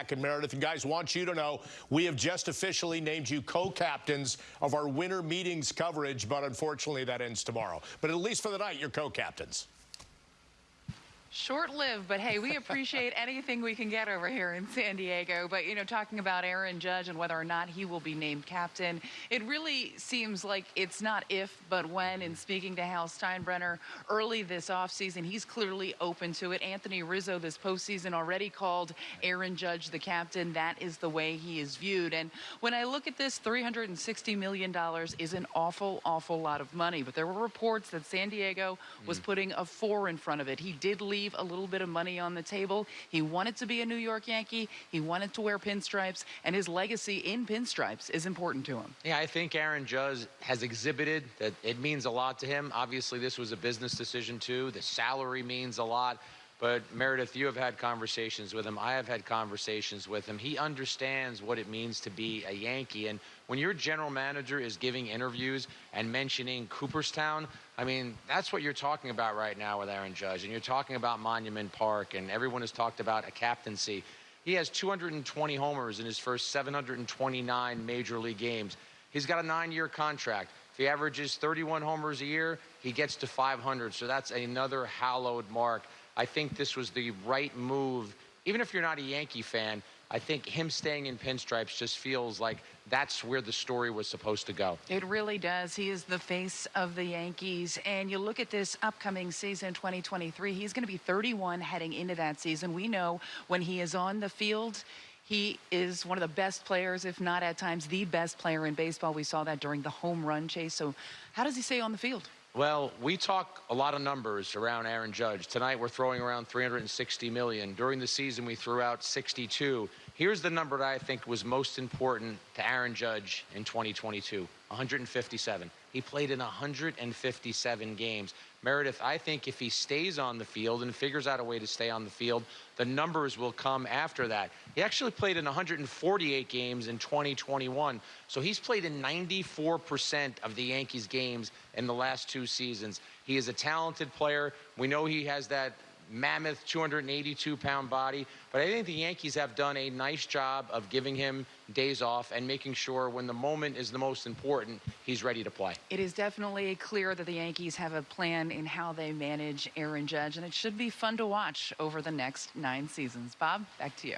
back. And Meredith and guys, want you to know we have just officially named you co-captains of our winter meetings coverage, but unfortunately that ends tomorrow. But at least for the night, you're co-captains. Short-lived, but hey, we appreciate anything we can get over here in San Diego. But, you know, talking about Aaron Judge and whether or not he will be named captain, it really seems like it's not if, but when. In speaking to Hal Steinbrenner early this offseason, he's clearly open to it. Anthony Rizzo this postseason already called Aaron Judge the captain. That is the way he is viewed. And when I look at this, $360 million is an awful, awful lot of money. But there were reports that San Diego was mm. putting a four in front of it. He did leave leave a little bit of money on the table. He wanted to be a New York Yankee. He wanted to wear pinstripes, and his legacy in pinstripes is important to him. Yeah, I think Aaron Judge has exhibited that it means a lot to him. Obviously, this was a business decision, too. The salary means a lot. But Meredith, you have had conversations with him. I have had conversations with him. He understands what it means to be a Yankee. And when your general manager is giving interviews and mentioning Cooperstown, I mean, that's what you're talking about right now with Aaron Judge. And you're talking about Monument Park, and everyone has talked about a captaincy. He has 220 homers in his first 729 major league games. He's got a nine year contract. If he averages 31 homers a year, he gets to 500. So that's another hallowed mark. I think this was the right move. Even if you're not a Yankee fan, I think him staying in pinstripes just feels like that's where the story was supposed to go. It really does. He is the face of the Yankees. And you look at this upcoming season, 2023, he's going to be 31 heading into that season. We know when he is on the field, he is one of the best players, if not at times the best player in baseball. We saw that during the home run chase. So, how does he stay on the field? Well, we talk a lot of numbers around Aaron Judge. Tonight we're throwing around 360 million. During the season we threw out 62. Here's the number that I think was most important to Aaron Judge in 2022, 157. He played in 157 games. Meredith, I think if he stays on the field and figures out a way to stay on the field, the numbers will come after that. He actually played in 148 games in 2021. So he's played in 94% of the Yankees games in the last two seasons. He is a talented player. We know he has that mammoth 282 pound body. But I think the Yankees have done a nice job of giving him days off and making sure when the moment is the most important, he's ready to play. It is definitely clear that the Yankees have a plan in how they manage Aaron Judge, and it should be fun to watch over the next nine seasons. Bob, back to you.